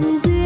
music?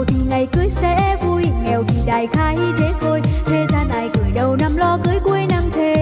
giàu thì ngày cưới sẽ vui, nghèo thì đại khai thế thôi thế gian ai cười đầu năm lo cưới cuối năm thế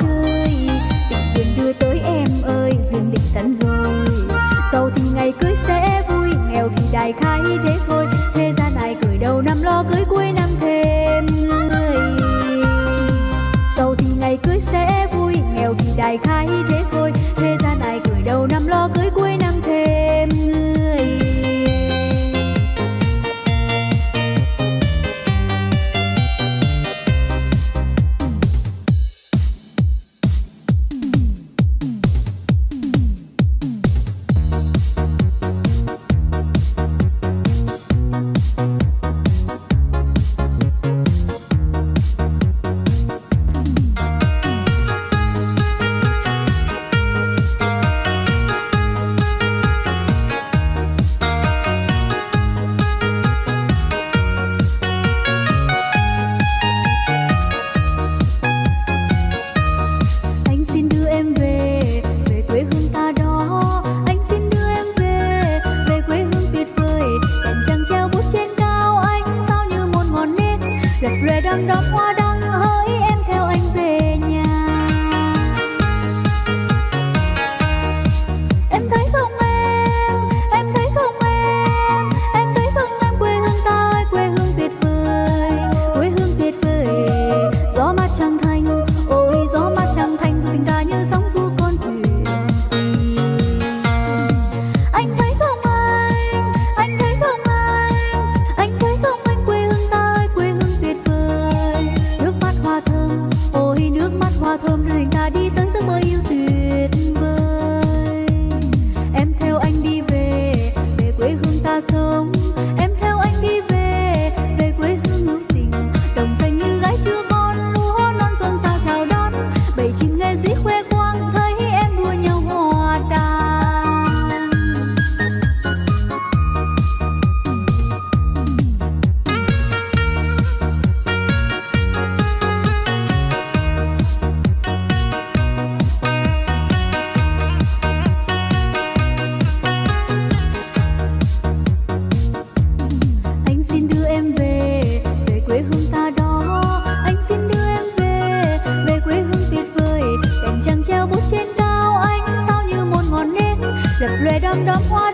chơi. Tình duyên đưa tới em ơi, duyên định sẵn rồi. Giàu thì ngày cưới sẽ vui, nghèo thì đại khái thế thôi. Thế gian này cười đầu năm lo cưới cuối năm thêm người. Giàu thì ngày cưới sẽ vui, nghèo thì đại khái thế thôi. Lệ đom hoa